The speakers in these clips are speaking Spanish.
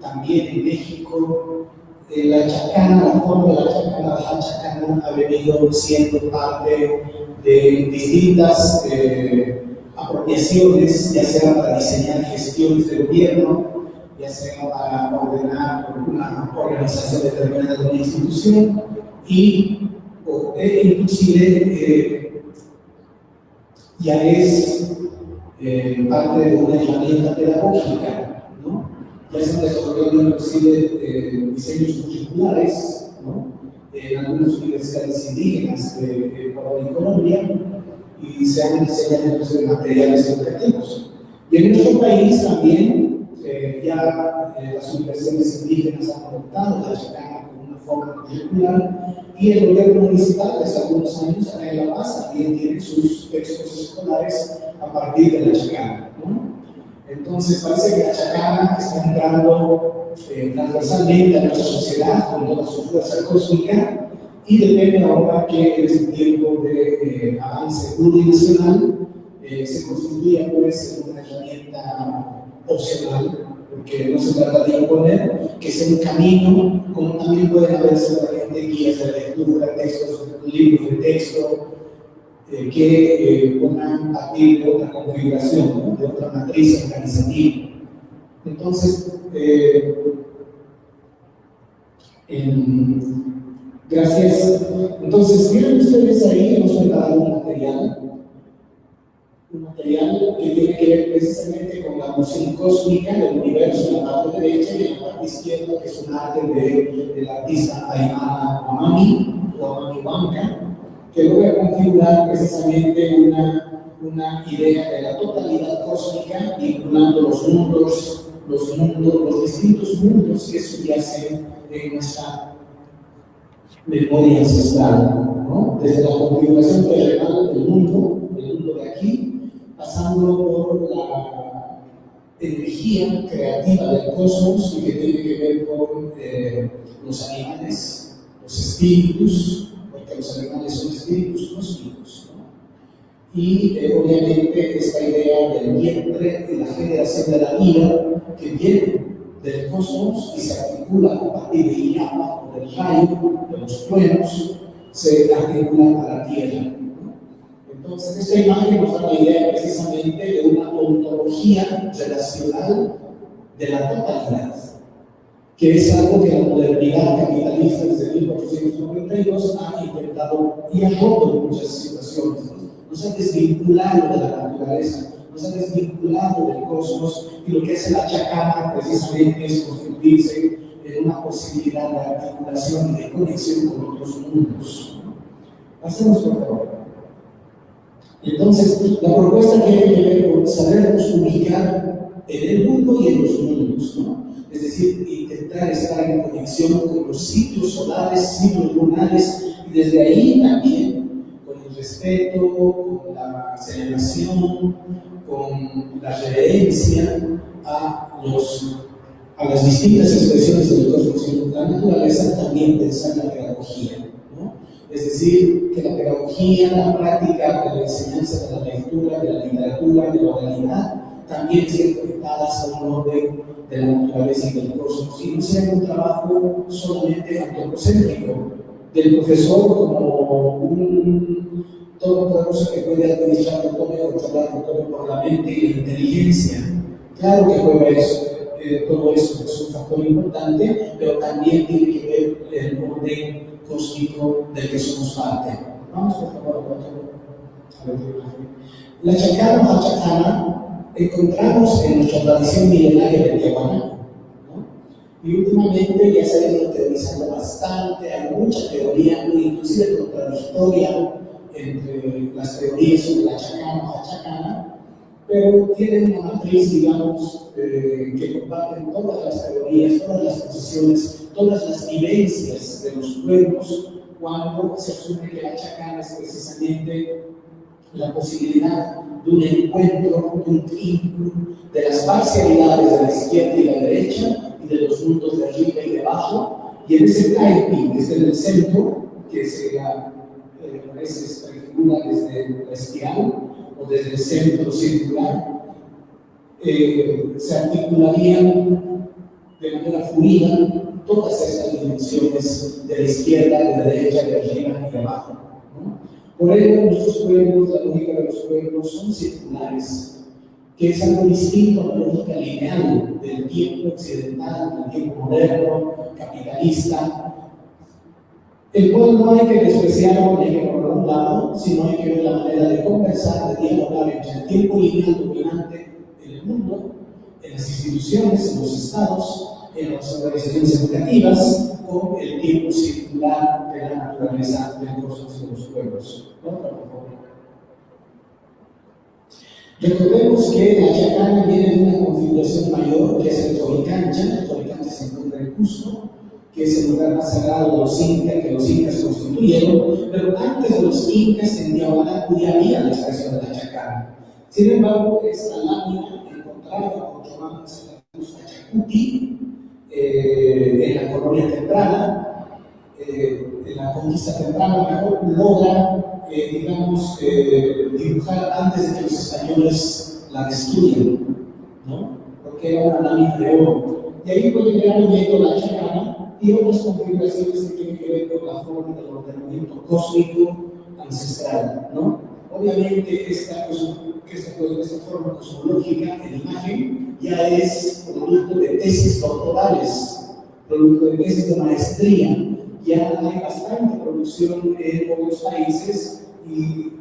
también en México. Eh, la chacana, la forma de la chacana, la chacana ha venido siendo parte de distintas eh, apropiaciones, ya sea para diseñar gestiones de gobierno, ya sea para ordenar una organización determinada de una institución y e inclusive eh, ya es eh, parte de una herramienta pedagógica. Ya se han desarrollado inclusive eh, diseños curriculares, ¿no? En algunas universidades indígenas de, de Colombia y se han diseñado materiales educativos. Y en nuestro país también eh, ya eh, las universidades indígenas han adoptado la chacana como una forma curricular y el gobierno municipal desde algunos años en La Paz también tiene sus textos escolares a partir de la chacana. ¿no? Entonces parece que la chacana está entrando eh, transversalmente a nuestra sociedad con toda su fuerza cósmica y depende ahora que en este tiempo de eh, avance plurinacional eh, se constituya pues una herramienta opcional porque no se trata de imponer, que sea un camino, como también pueden haber seguramente guías de lectura, textos, libros de texto, eh, que eh, pongan a partir de otra configuración, ¿no? de otra matriz organizativa. Entonces, eh, gracias. Entonces, miren ustedes ahí, hemos preparado un material un material que tiene que ver precisamente con la noción cósmica del universo en la parte derecha y en la parte izquierda, que es un arte de, del artista Aymara Amami o Amami Banca, que a configurar precisamente una, una idea de la totalidad cósmica, vinculando los mundos, los mundos, los distintos mundos que subyacen en nuestra memoria ancestral, ¿no? desde la configuración terrenal del mundo, el mundo de aquí, pasando por la energía creativa del cosmos y que tiene que ver con eh, los animales, los espíritus, los animales son espíritus cósmicos. ¿no? Y eh, obviamente esta idea del vientre y la generación de la vida que viene del cosmos y se articula a partir de Iyama o del rayo, de los truenos, se articula a la tierra. Entonces, esta imagen nos da la idea precisamente de una ontología relacional de la totalidad, que es algo que la modernidad capitalista desde 1892 ha intentado y ha roto en muchas situaciones. Nos ha desvinculado de la naturaleza, nos ha desvinculado del cosmos y lo que hace la chacana precisamente es constituirse en una posibilidad de articulación y de conexión con otros mundos. Hacemos por favor. Entonces, la propuesta tiene que ver con en el mundo y en los mundos, ¿no? Es decir, intentar estar en conexión con los ciclos solares, ciclos lunares, y desde ahí también con el respeto, con la celebración, con la reverencia a, los, a las distintas expresiones del cosmos y la naturaleza, también pensar la pedagogía. Es decir, que la pedagogía, la práctica de la enseñanza de la lectura, de la literatura, de la oralidad, también estén conectadas a un orden de la naturaleza y del cosmos, y no sea un trabajo solamente antropocéntrico, del profesor como un todopoderoso que puede administrar todo y controlar todo por la mente y la inteligencia. Claro que juega eso, eh, todo eso es un factor importante, pero también tiene que ver el orden cósmico del que somos parte. Vamos por favor a La chacana o chacana encontramos en nuestra tradición milenaria de Tijuana. Y últimamente ya se ha ido utilizando bastante, hay mucha teoría, inclusive contradictoria entre las teorías sobre la chacana o chacana, pero tienen una matriz, digamos, eh, que comparten todas las teorías, todas las posiciones todas las vivencias de los pueblos cuando se asume que la chacana es precisamente la posibilidad de un encuentro, vínculo de las parcialidades de la izquierda y la derecha y de los puntos de arriba y de abajo, y en ese taiping desde el centro, que se a veces prefigura desde la espiral o desde el centro circular, eh, se articularían de manera fluida todas estas dimensiones de la izquierda, de la derecha, de arriba y de abajo. Por ello, nuestros pueblos, la lógica de los pueblos son circulares, que es algo distinto a la lógica lineal del tiempo occidental, del tiempo moderno, capitalista, el cual no hay que hay que ponerlo a un lado, sino hay que ver la manera de conversar, de dialogar entre el tiempo lineal dominante en el mundo, en las instituciones, en los estados, en las organizaciones educativas, con el tiempo circular de la naturaleza del cosmos de los pueblos. Recordemos que la chacana viene de una configuración mayor, que es el Toricancha, el Toricancha se encuentra en Cusco, que es el lugar más sagrado de los incas, que los incas constituyeron, pero antes de los incas en diagonal ya había la expresión de la. Sin embargo, esta lámina encontrada por Joan Chacuti eh, en la colonia temprana, eh, en la conquista temprana, logra, eh, digamos, dibujar antes de que los españoles la destruyan, ¿no? porque era una lámina de oro. Y ahí puede llegar viendo la chacana y otras configuraciones que tienen que ver con la forma del ordenamiento cósmico ancestral. ¿no? Obviamente, esta, esta, esta forma cosmológica en imagen ya es producto de tesis doctorales, producto de tesis de maestría. Ya hay bastante producción en otros países y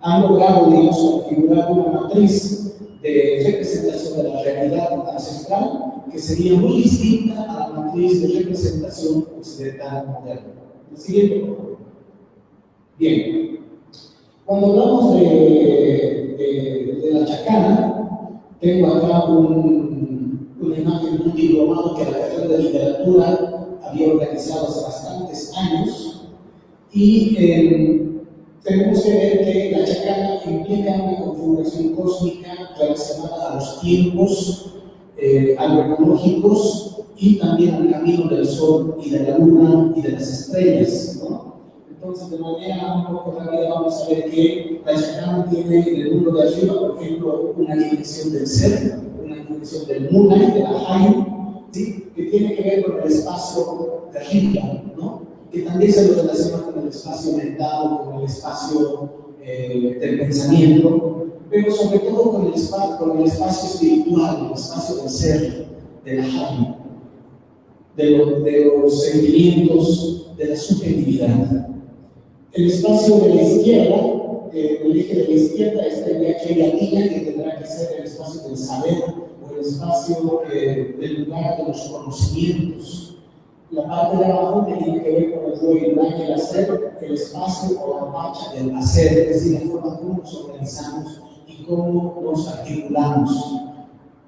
han logrado, digamos, configurar una matriz de representación de la realidad ancestral que sería muy distinta a la matriz de representación occidental moderna. Siguiente. Bien, cuando hablamos de, la chacana, tengo acá un, una imagen de un diplomado que la carrera de literatura había organizado hace bastantes años y eh, tenemos que ver que la chacana implica una configuración cósmica relacionada a los tiempos eh, agroecológicos y también al camino del Sol y de la Luna y de las estrellas. ¿no? Entonces, de manera un poco rápida, vamos a ver que la chacana tiene en el mundo de arriba, por ejemplo, una dimensión del ser, una dimensión del Muna de la Hay, ¿sí? que tiene que ver con el espacio de arriba, ¿no? que también se lo relaciona con el espacio mental, con el espacio eh, del pensamiento, pero sobre todo con el, espacio, con el espacio espiritual, el espacio del ser, del alma, de, de los sentimientos, de la subjetividad. El espacio de la izquierda, eh, el eje de la izquierda, está en aquella línea que tendrá que ser el espacio del saber o el espacio eh, del lugar de los conocimientos la parte de abajo tiene que ver con el yo y el hacer, el espacio o la marcha del hacer, es decir, la forma como nos organizamos y cómo nos articulamos.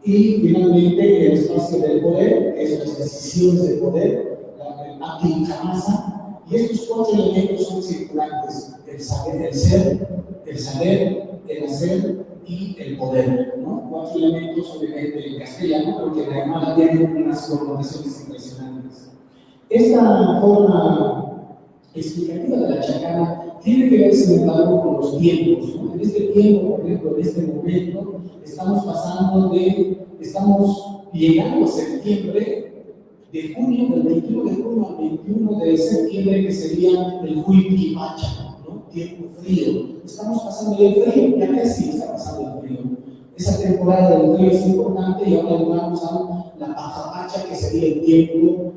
Y finalmente el espacio del poder, que es las decisiones de poder, la aplicación y estos cuatro elementos son circulantes, el saber, el ser, el saber, el hacer y el poder, ¿no? Cuatro elementos obviamente en castellano, pero que además tienen unas connotaciones impresionantes. Esta forma explicativa de la chacana tiene que ver, sin embargo, con los tiempos. En este tiempo, por ejemplo, en este momento, estamos pasando de, estamos llegando a septiembre, de junio, del 21 de junio al 21 de septiembre, que sería el Huipimacha, ¿no? tiempo frío. Estamos pasando del frío, ya casi está pasando el frío. Esa temporada del frío es importante y ahora llegamos a la Pajapacha, que sería el tiempo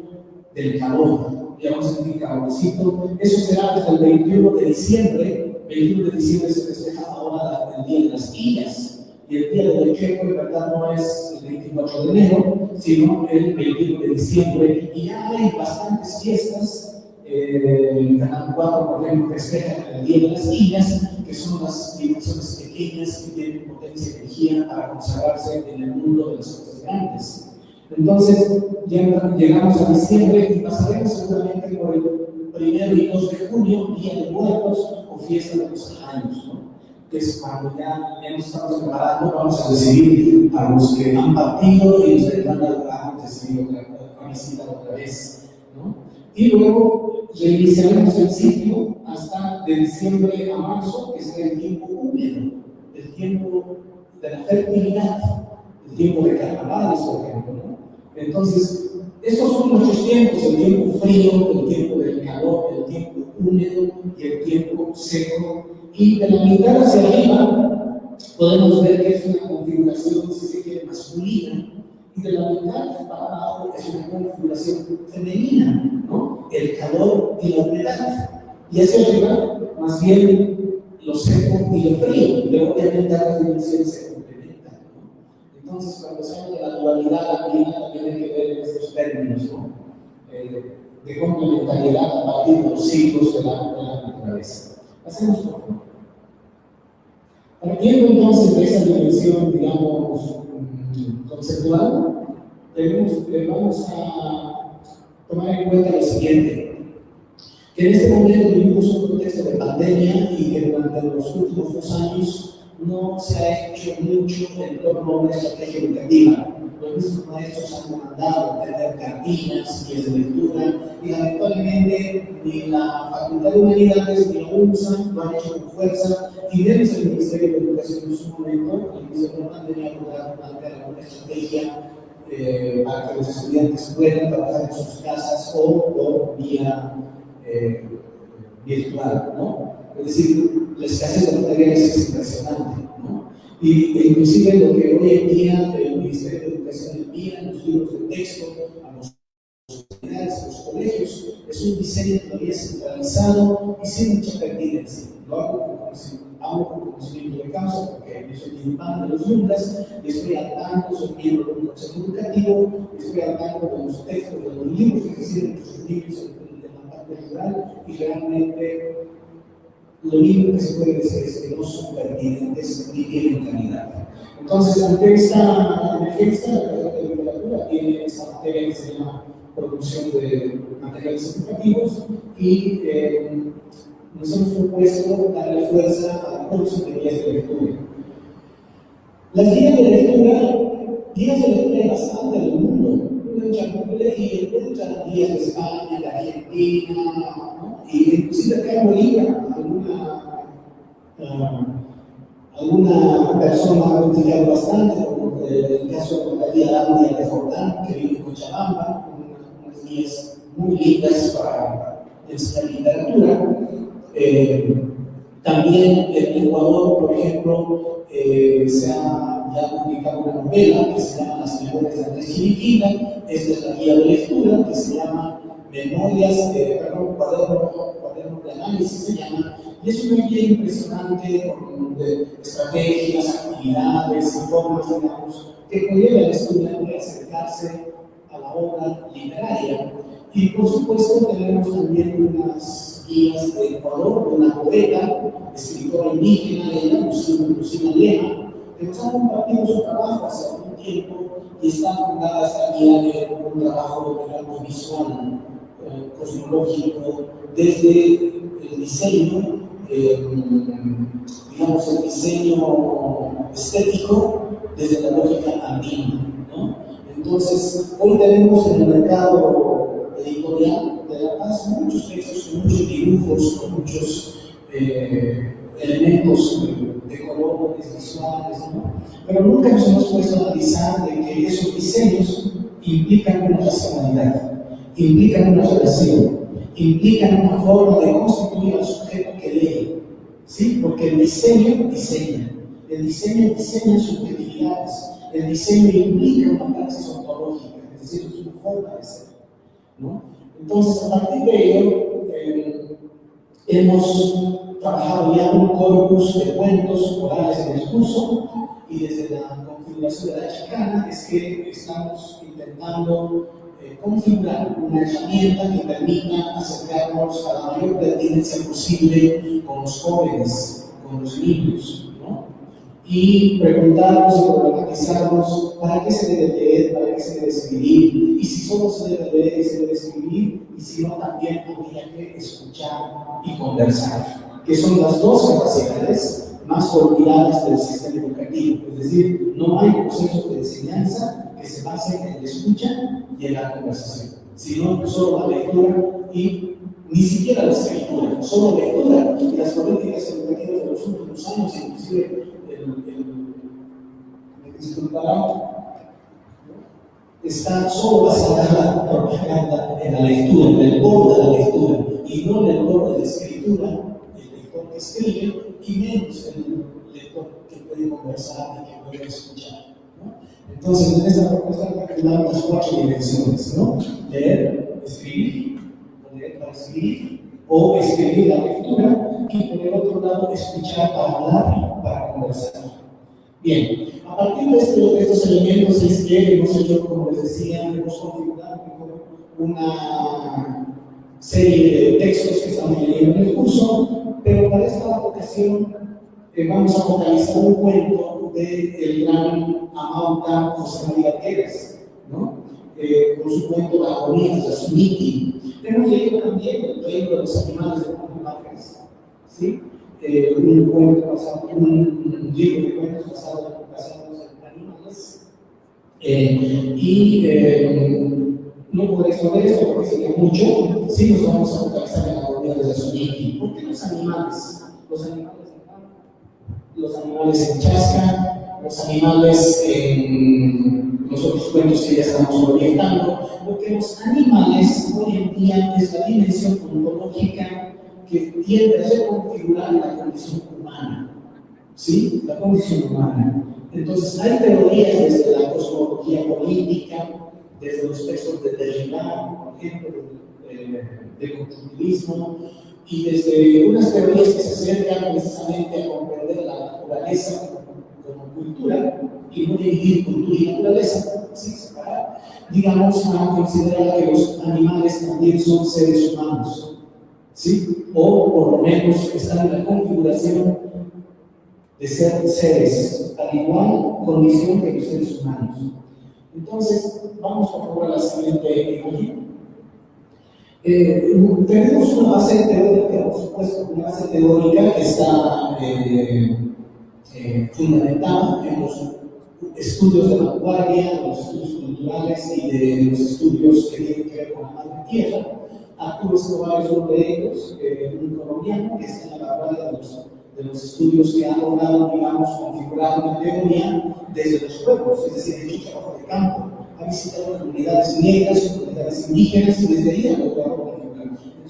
del calor, ya vamos a calorcito. Eso será desde el 21 de diciembre. 21 de diciembre se festeja ahora el Día de las Illas. Y el Día del Checo, en verdad, no es el 24 de enero, sino el 21 de diciembre. Y ya hay bastantes fiestas. Eh, Canal 4, por ejemplo, festeja el Día de las Illas, que son las dimensiones pequeñas que tienen potencia de energía para conservarse en el mundo de las cosas grandes. Entonces, llegamos a diciembre y pasaremos seguramente por el primero y 2 de junio, Día de Muertos o Fiesta de los Años. Es cuando ya, nos estamos preparando, vamos a recibir a los que han partido y los que van a recibir otra, visita otra vez. ¿no? Y luego reiniciaremos el ciclo hasta de diciembre a marzo, que es el tiempo húmedo, el tiempo de la fertilidad, el tiempo de carnavales, por ejemplo. ¿no? Entonces, estos son nuestros tiempos, el tiempo frío, el tiempo del calor, el tiempo húmedo y el tiempo seco. Y de la mitad hacia arriba podemos ver que es una configuración, masculina, y de la mitad para abajo es una configuración femenina, ¿no? El calor y la humedad. Y hacia arriba, más bien, lo seco y lo frío. Pero obviamente las dimensiones se complementan, ¿no? Entonces, cuando se habla de la dualidad clima también hay que ver estos términos, ¿no? Eh, de complementariedad a partir de los ciclos de la, de la naturaleza. Hacemos por favor. Partiendo entonces de esa dimensión, digamos, conceptual, tenemos, vamos a tomar en cuenta lo siguiente, que en este momento vivimos un contexto de pandemia y que durante los últimos dos años no se ha hecho mucho en torno a una estrategia educativa. Los mismos maestros han mandado tener cartillas, y de lectura, y lamentablemente ni la Facultad de Humanidades ni la UNSA lo han hecho con fuerza, y desde el Ministerio de Educación en su momento, el Ministerio de Pandemia logrado plantear una estrategia eh, para que los estudiantes puedan trabajar en sus casas o por vía eh, virtual, ¿no? Es decir, la escasez de materiales es impresionante, ¿no? Y e inclusive lo que hoy en día el Ministerio de Educación envía en los libros de texto a los universidades, a los colegios, es un diseño todavía centralizado y sin mucha pertinencia. Lo hago con conocimiento de causa porque yo soy participante de los y estoy al tanto, soy miembro del consejo educativo, estoy al de los textos, de los libros que existen en los libros de la parte rural y realmente lo único que se puede decir es que no son pertinentes ni tienen calidad. Entonces, ante esta emergencia, la literatura tiene esta materia que se llama producción de materiales educativos y eh, nos hemos propuesto darle fuerza a producción de guías de lectura. Las guías de lectura, guías de lectura hay bastante en el mundo. Y encuentran guías de España, de Argentina, ¿no? Y inclusive acá en Bolivia, alguna, uh, alguna persona ha utilizado bastante, como el caso de la guía Landia de Jordán, que vive en Cochabamba, unas guías muy lindas para enseñar literatura. Eh, también en Ecuador, por ejemplo, eh, se ha publicado una novela que se llama Las Memorias de Andrés Chiriquina, esta es la guía de lectura que se llama Memorias, de, perdón, cuaderno, de análisis se llama, y es una guía impresionante con de estrategias, actividades y formas, digamos, que conlleva al estudiante acercarse a la obra literaria. Y por supuesto tenemos también unas guías de Ecuador, una poeta, escritora indígena, ella, Lucina Lema, que nos ha compartido su trabajo hace algún tiempo y está fundada esta guía de un trabajo digamos, visual, eh, cosmológico, desde el diseño, eh, digamos, el diseño estético, desde la lógica andina. ¿no? Entonces, hoy tenemos en el mercado editorial de La Paz muchos textos muchos dibujos, muchos eh, elementos de colores visuales, ¿no? pero nunca nos hemos puesto a analizar de que esos diseños implican una racionalidad, implican una relación, implican una forma de constituir al sujeto que lee, ¿sí? porque el diseño diseña, el diseño diseña subjetividades, el diseño implica una praxis ontológica, es decir, es una forma de ser. ¿no? Entonces, a partir de ello, eh, hemos trabajado ya un corpus de cuentos orales en discurso y desde la configuración de la chicana es que estamos intentando eh, configurar una herramienta que permita acercarnos a la mayor pertinencia posible con los jóvenes, con los niños, y preguntarnos y problematizarnos para qué se debe leer, para qué se debe escribir, y si solo se debe leer y se debe escribir, y si no también habría que escuchar y conversar, que son las dos capacidades más olvidadas del sistema educativo. Es decir, no hay proceso de enseñanza que se base en la escucha y en la conversación, sino solo la lectura y ni siquiera la escritura, solo lectura. Y las políticas educativas de los últimos años, inclusive el, disculparán, está solo basada en la propaganda, en la lectura, en el borde de la lectura, y no en el borde de la escritura, el lector que escribe, y menos el lector que puede conversar y que puede escuchar. Entonces, en esta propuesta calculamos las cuatro dimensiones, ¿no? Leer, escribir, leer para escribir, o escribir la lectura, y por el otro lado, escuchar para hablar, para conversar. Bien, a partir de, estos elementos es que hemos como les decía, hemos configurado una serie de textos que estamos leyendo en el curso, pero para esta ocasión eh, vamos a focalizar un cuento del el gran Amauta José María Pérez, ¿no? Eh, con su cuento La agonía de Suniki. Hemos leído también el reino de los animales de Juan ¿sí? Eh, un cuento basado, un libro de cuentos basado, en animales. Eh, y no podré exponer esto porque sería mucho, sí nos vamos a focalizar en la Suniki. ¿Por qué los animales? Los animales los animales en chasca, los animales en los otros cuentos que ya estamos orientando, porque los animales hoy en día es la dimensión ontológica que tiende a reconfigurar la condición humana. ¿Sí? La condición humana. Entonces, hay teorías desde la cosmología política, desde los textos de Derrida, por ejemplo, del constructivismo, y desde unas teorías que se acercan precisamente a comprender la naturaleza como, cultura y no dividir cultura y naturaleza, digamos, a considerar que los animales también son seres humanos, ¿sí? o por lo menos están en la configuración de ser seres, al igual condición que los seres humanos. Entonces, vamos a la siguiente imagen. Eh, tenemos una base teórica, por supuesto, una base teórica que está eh, eh, fundamentada en los estudios de vanguardia, los estudios culturales y de los estudios que tienen que ver con la madre tierra. Arturo Escobar es uno de ellos, un colombiano que está en la vanguardia de los, de los estudios que han logrado, digamos, configurar una teoría desde los pueblos, es decir, el trabajo de campo ha visitado comunidades negras, comunidades indígenas y desde ahí ha logrado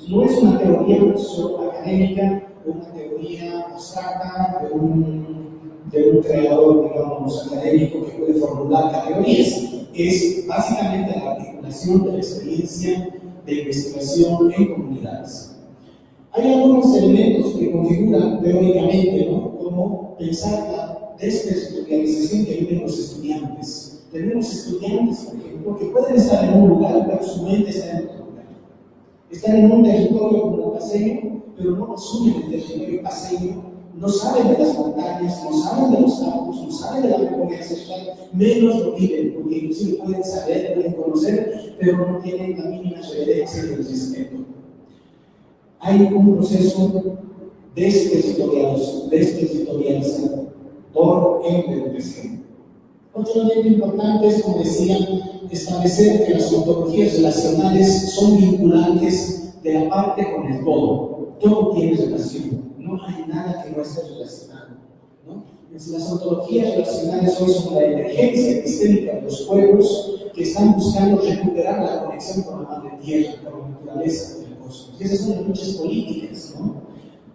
No es una teoría solo académica, una teoría abstracta de un, de un creador, digamos, académico que puede formular categorías. Es básicamente la articulación de la experiencia de investigación en comunidades. Hay algunos elementos que configuran teóricamente, ¿no? como pensar la desterritorialización que viven los estudiantes tenemos estudiantes, por ejemplo, que pueden estar en un lugar, pero su mente está en otro lugar. Están en un territorio como paseño, pero no asumen el territorio paseño, no saben de las montañas, no saben de los campos, no saben de la memoria ancestral, menos lo viven, porque inclusive pueden saber, pueden conocer, pero no tienen la mínima reverencia del respeto. Hay un proceso desterritorializador en el presente otro elemento importante es, como decía, establecer que las ontologías relacionales son vinculantes de la parte con el todo. Todo tiene relación, no hay nada que no esté relacionado. Las ontologías relacionales hoy son la emergencia epistémica de los pueblos que están buscando recuperar la conexión con la madre tierra, con la naturaleza, con el cosmos. Esas son las políticas. ¿no?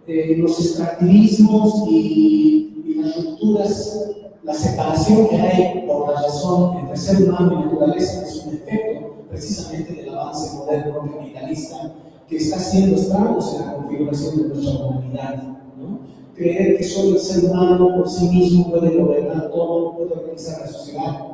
Eh, los extractivismos y, y las rupturas la separación que hay por la razón entre ser humano y naturaleza es un efecto precisamente del avance moderno capitalista que está haciendo estragos en la configuración de nuestra humanidad. ¿no? Creer que solo el ser humano por sí mismo puede gobernar todo, puede organizar la sociedad,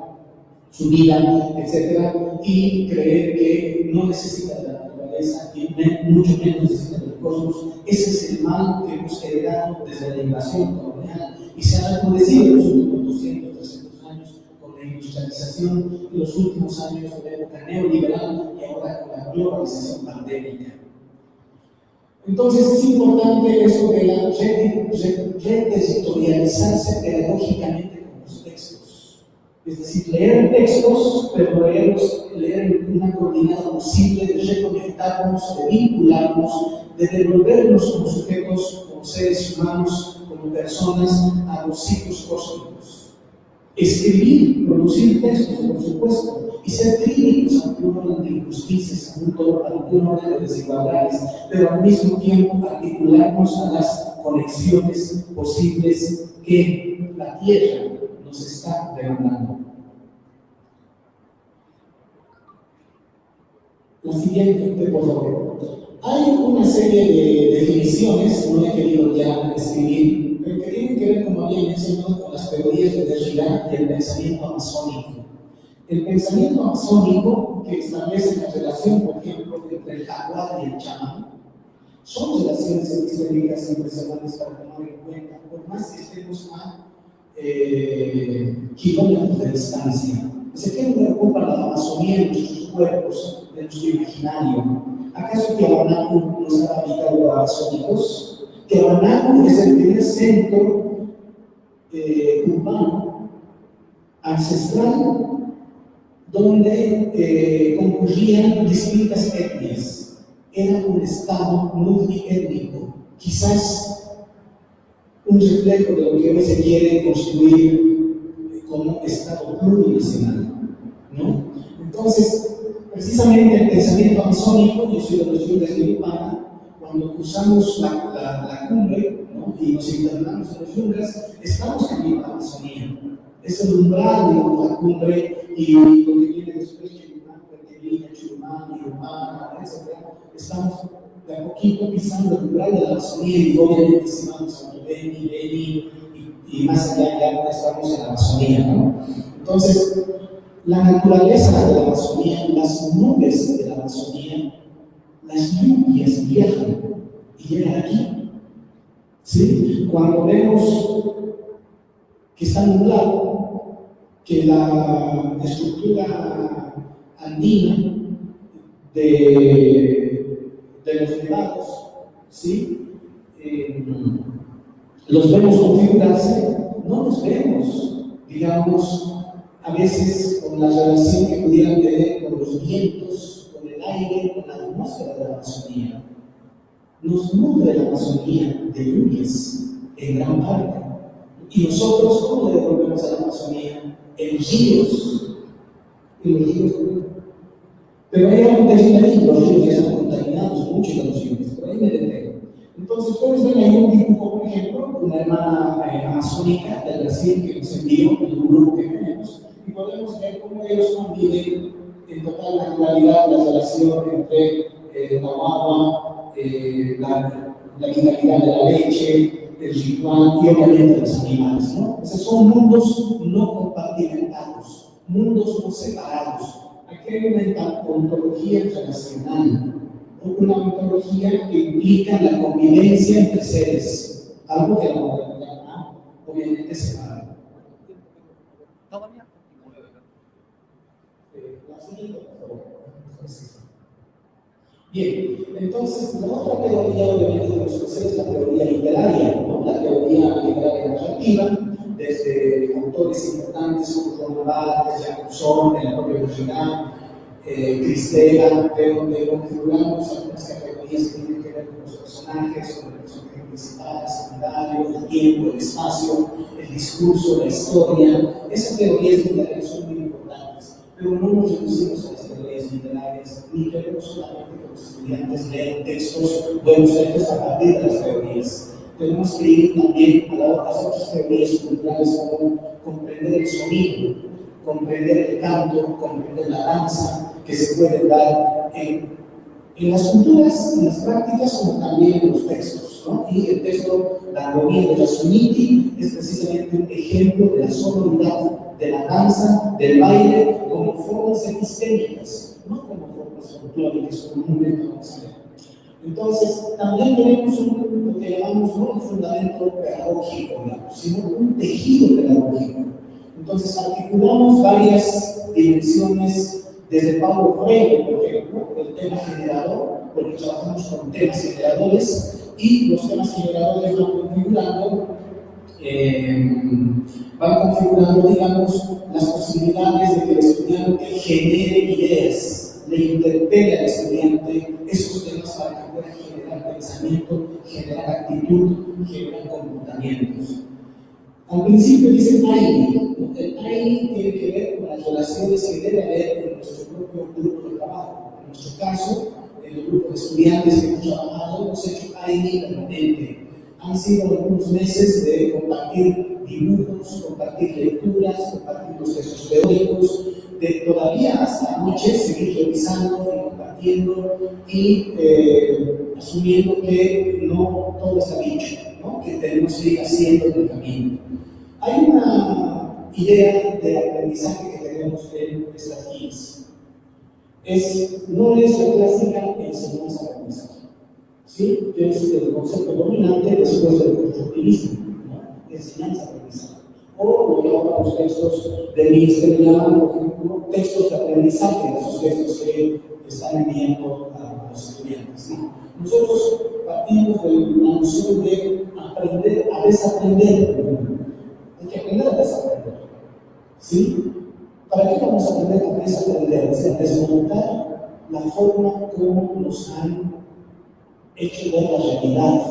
su vida, etc. Y creer que no necesita de la naturaleza y mucho menos necesita del cosmos. Ese es el mal que hemos heredado desde la invasión colonial y se ha recrudecido en los últimos 200, 300 años con la industrialización los últimos años de la época neoliberal y ahora con la globalización pandémica. Entonces es importante eso de la reterritorializarse pedagógicamente. Es decir, leer textos, pero leerlos, leer en una coordinada posible de reconectarnos, de vincularnos, de devolvernos como sujetos, como seres humanos, personas a los ciclos cósmicos. Escribir, producir textos, por supuesto, y ser críticos ante un orden de injusticias, ante un orden de desigualdades, pero al mismo tiempo articularnos a las conexiones posibles que la Tierra nos está demandando. La siguiente, por favor. Hay una serie de definiciones, no he querido ya escribir, pero que tienen que ver, como había mencionado, con las teorías de Derrida y el pensamiento amazónico. El pensamiento amazónico que establece la relación, por ejemplo, entre el jaguar y el chamán, son relaciones epistémicas impresionantes para tomar en cuenta, por más que estemos a eh, kilómetros de distancia. Se tiene que ocupar la Amazonía en nuestros cuerpos, en nuestro imaginario. ¿Acaso Tiahuanaco no está habitado por amazónicos? Tiahuanaco es el primer centro eh, urbano ancestral donde eh, concurrían distintas etnias. Era un estado multiétnico, quizás un reflejo de lo que hoy se quiere construir como estado plurinacional. ¿no? Entonces, precisamente el pensamiento amazónico, yo soy de los yungas de Lupana, cuando cruzamos la, la, cumbre ¿no? y nos internamos en los yungas, estamos en la Amazonía. Es el umbral de la cumbre y lo que viene después, Chirumán, Puertería, Chirumán, Irumán, etc. Estamos de a poquito pisando el umbral de la Amazonía y obviamente si vamos a Beni, Beni y, más allá ya estamos en la Amazonía, ¿no? Entonces, la naturaleza de la Amazonía, las nubes de la Amazonía, las lluvias viajan y llegan aquí. ¿Sí? Cuando vemos que está nublado, que la estructura andina de, de los nevados, ¿sí? Eh, los vemos configurarse, no los vemos, digamos, a veces con la relación que pudieran tener con los vientos, con el aire, con la atmósfera de la Amazonía. Nos nutre la Amazonía de lluvias en gran parte. Y nosotros, ¿cómo le devolvemos a la Amazonía? en ríos, en los. Pero hay algo terrible ahí, los ríos ya están contaminados, muchos de los ríos, por ahí me detengo. Entonces, ustedes ven ahí un dibujo, por ejemplo, una hermana eh, amazónica del Brasil que nos envió en un grupo que tenemos, y podemos ver cómo ellos conviven en total naturalidad la relación entre eh, la agua, eh, la, la vitalidad de la leche, el ritual y obviamente los animales. ¿no? Esos son mundos no compartimentados, mundos no separados. Una ontología relacional, una ontología que implica la convivencia entre seres, algo que la modernidad obviamente separa. Bien, entonces la otra teoría obviamente de los es la teoría literaria, ¿no? la teoría literaria narrativa, desde autores importantes como Barthes, Jacobson, el propio Original, eh, Cristela, de donde configuramos algunas categorías que tienen que ver con los personajes, con el personaje principal, secundario, el tiempo, el espacio, el discurso, la historia. Esas teorías literarias son muy importantes, pero no nos reducimos a las teorías literarias, ni queremos solamente los estudiantes leen textos buenos textos a partir de las teorías. Tenemos que ir también a las otras teorías culturales como comprender el sonido, comprender el canto, comprender la danza, que se puede dar en, las culturas, en las prácticas, como también en los textos. ¿no? Y el texto, la armonía de la Suniti, es precisamente un ejemplo de la sonoridad de la danza, del baile, como formas epistémicas, no como folclóricas comúnmente Entonces, también tenemos un, lo que llamamos no un fundamento pedagógico, sino un tejido pedagógico. Entonces, articulamos varias dimensiones desde Pablo Freire, por ejemplo, el tema generador, porque trabajamos con temas generadores y los temas generadores van configurando, eh, van configurando, digamos, las posibilidades de que el estudiante genere ideas le interpele al estudiante esos temas para que pueda generar pensamiento, generar actitud, generar comportamientos. Al principio dice Tiny. El Tiny tiene que ver con las relaciones que debe haber en nuestro propio grupo de trabajo. En nuestro caso, en el grupo de estudiantes que hemos trabajado, hemos hecho Tiny permanente. Han sido algunos meses de compartir dibujos, compartir lecturas, compartir los textos teóricos, todavía hasta anoche seguir revisando y compartiendo y eh, asumiendo que no todo está dicho, ¿no? que tenemos que ir haciendo el camino. Hay una idea de aprendizaje que tenemos en estas guías. Es, no es la clásica enseñanza-aprendizaje. ¿Sí? Es el concepto dominante después del constructivismo, ¿no? enseñanza-aprendizaje. O los textos de Ministerio, por ejemplo, textos de aprendizaje, esos textos que están enviando a los estudiantes. Nosotros partimos de la noción de aprender a desaprender hay que aprender a desaprender. ¿Sí? ¿Para qué vamos a aprender a desaprender? desmontar la forma como nos han hecho ver la realidad,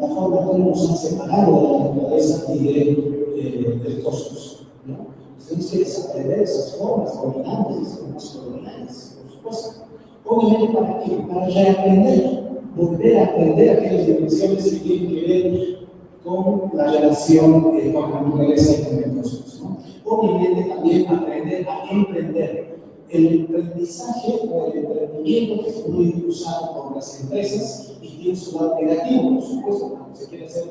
la forma como nos han separado de la naturaleza y de, eh, del cosmos. ¿no? Que desaprender esas formas dominantes, formas coloniales, por supuesto. Obviamente, ¿para qué? Para reaprender, volver a aprender aquellas dimensiones que tienen que ver con la relación eh, con la naturaleza y con el cosmos. ¿no? Obviamente también aprender a emprender. El aprendizaje o el emprendimiento que es muy usado por las empresas y tiene su lado negativo, por supuesto, cuando se quiere hacer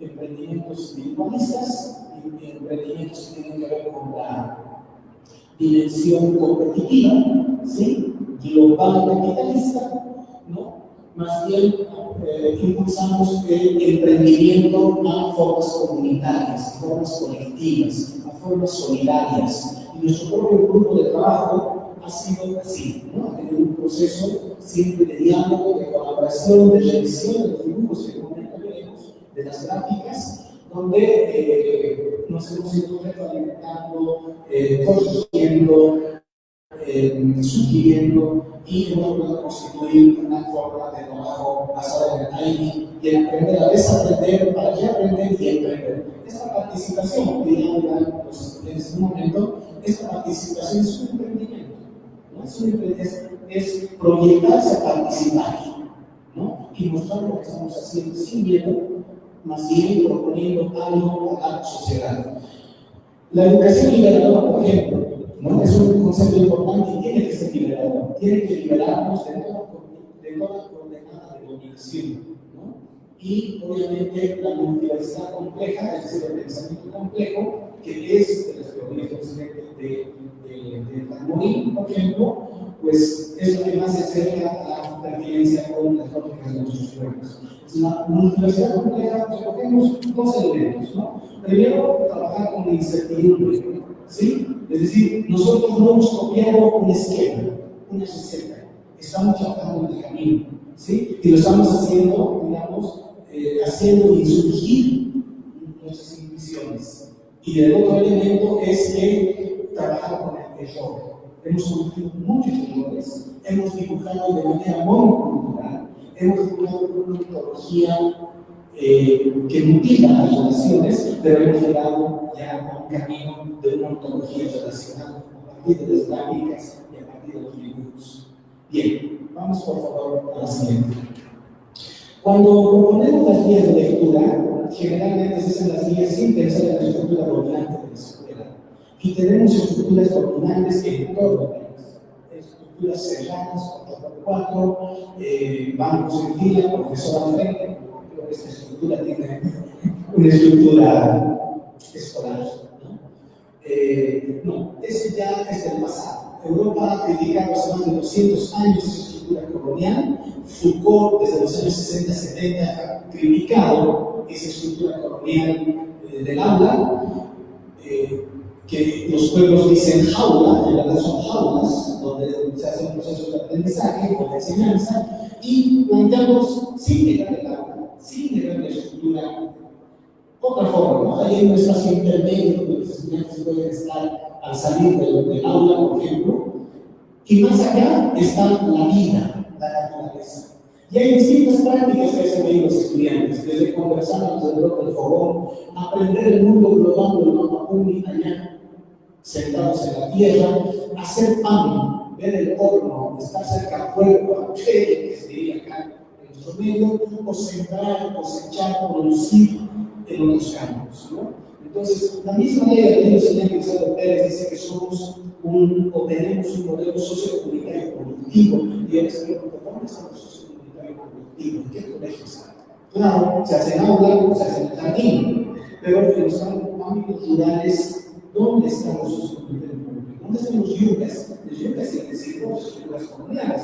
emprendimientos individualistas y emprendimientos que tienen que ver con la dimensión competitiva, ¿sí? global capitalista, ¿no? más bien eh, impulsamos el emprendimiento a formas comunitarias, formas colectivas, a formas solidarias. Y nuestro propio grupo de trabajo ha sido así, ¿no? ha tenido un proceso siempre de diálogo, de colaboración, de revisión de los dibujos que de las gráficas, donde eh, nos hemos ido retroalimentando, eh, construyendo, eh, sugiriendo y hemos podido constituir una forma de trabajo basada en el timing y en aprender a desaprender para que aprender y emprender. Esta participación, que ya estudiantes en un momento, esta participación es un emprendimiento. ¿no? Es, un emprendimiento, es proyectarse a participar ¿no? y mostrar lo que estamos haciendo sin miedo, más bien proponiendo algo a la sociedad. La educación liberadora, por ejemplo, ¿no? Es un concepto importante y tiene que ser liberado. Tiene que liberarnos de toda, de de dominación. ¿no? Y obviamente la multiversidad compleja, es decir, el pensamiento complejo, que es de las teorías de, de por ejemplo, pues es lo que más se acerca a la pertinencia con las lógicas de nuestros pueblos. Una multiversidad compleja, recogemos dos elementos. ¿no? Primero, trabajar con la incertidumbre. ¿sí? Es decir, nosotros no hemos copiado un esquema, una receta, estamos trabajando el camino, ¿sí? Y lo estamos haciendo, digamos, haciendo insurgir nuestras intuiciones. Y el otro elemento es que trabajar con el error. Hemos cometido muchos errores, hemos dibujado de manera monocultural, hemos dibujado una metodología eh, que mutila las relaciones, pero hemos llegado ya a un camino de una ontología relacional a partir de las gráficas y a partir de los dibujos. Bien, vamos por favor a la siguiente. Cuando proponemos las guías de lectura, generalmente se hacen las guías sin pensar en la estructura dominante de la escuela. Y tenemos estructuras dominantes en todo. Estructuras cerradas, 4x4, eh, bancos en fila, profesor al frente, esta estructura tiene una estructura escolar. ¿no? Eh, no, ese ya es del pasado. Europa hace más de 200 años esa estructura colonial. Foucault, desde los años 60-70, ha criticado esa estructura colonial eh, del aula. Eh, que los pueblos dicen jaula, en realidad son jaulas, donde se hace un proceso de aprendizaje o de enseñanza, y planteamos sin llegar al aula sin tener la estructura. Otra forma, ¿no? Hay un espacio intermedio donde los estudiantes pueden estar al salir del, aula, por ejemplo, y más allá está la vida, la naturaleza. Y hay distintas prácticas que hacen los estudiantes, desde conversar alrededor del fogón, aprender el mundo global del mapa allá, sentados en la tierra, hacer pan, ver el horno, estar cerca del fuego, que se diría acá en nuestro medio, o sembrar, cosechar, producir en los campos. ¿no? Entonces, la misma ley de los señor Pérez dice que somos un, o tenemos un modelo sociocomunitario productivo, y yo les pregunto, ¿dónde estamos sociocomunitario productivo? ¿En qué colegio está? Claro, se hace en aula, se hace en el jardín, pero en los ámbitos rurales, ¿dónde están los sociocomunitarios productivos? ¿Dónde están los yucas? Los yucas los yucas comunales.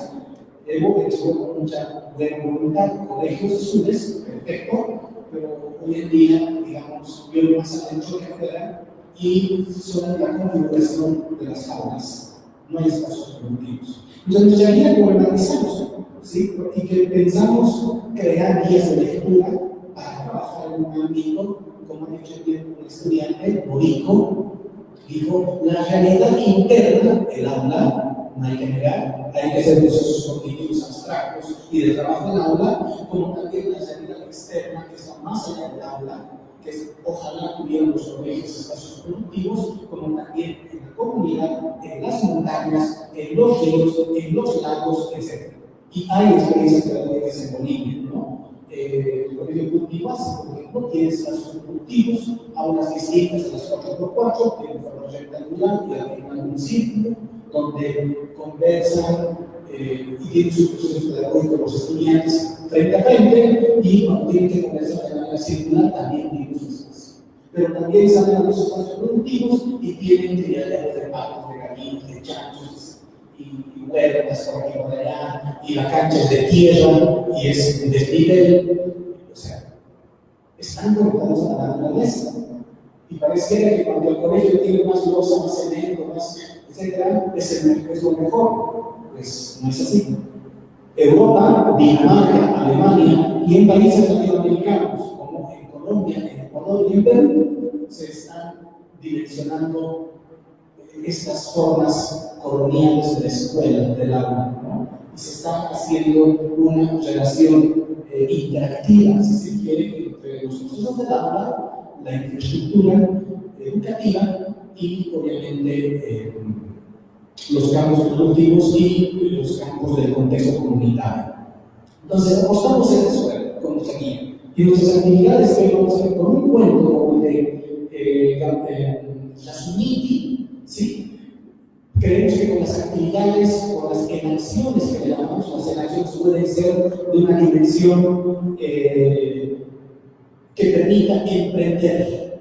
Hemos hecho con mucha buena voluntad, colegios azules, perfecto, pero hoy en día, digamos, veo más adentro que afuera y son la configuración de las aulas. No hay espacios productivos. Entonces, ya ya gobernanizamos, ¿sí? Y que pensamos crear guías de lectura para trabajar en un ámbito, como dicho bien un estudiante, Borico, dijo, la realidad interna del aula, no hay que negar, hay que hacer procesos cognitivos abstractos y de trabajo en aula, como también la realidad externa, que está más allá del aula, que es, ojalá tuviéramos colegios espacios productivos, como también en la comunidad, en las montañas, en los ríos, en los lagos, etc. Y hay experiencias pedagógicas en Bolivia, ¿no? Eh, el colegio cultivo por ejemplo, tiene espacios productivos, aulas distintas, las 4x4, tiene forma rectangular y hay un círculo donde conversan eh, y tienen sus procesos pedagógicos los estudiantes frente a frente y cuando tienen que conversar de manera circular también tienen sus espacios. Pero también salen a los espacios productivos y tienen de patos, de chanchos allá y la cancha es de tierra y es un desnivel. O sea, están conectados a la naturaleza. Y parece que cuando el colegio tiene más losa, más cemento, más etcétera, es, el, lo mejor. Pues no es así. Europa, Dinamarca, Alemania y en países latinoamericanos como en Colombia, en Ecuador y en Perú se están direccionando estas formas coloniales de la escuela, del aula, ¿no? y se está haciendo una relación eh, interactiva, si se quiere, entre los procesos del aula, la infraestructura educativa y obviamente eh, los campos productivos y los campos del contexto comunitario. Entonces, apostamos en eso con guía. Y nuestras actividades que vamos a hacer con un cuento de eh, eh, ¿sí? Creemos que con las actividades, con las enacciones que le damos, las enacciones pueden ser de una dimensión eh, que permita emprender.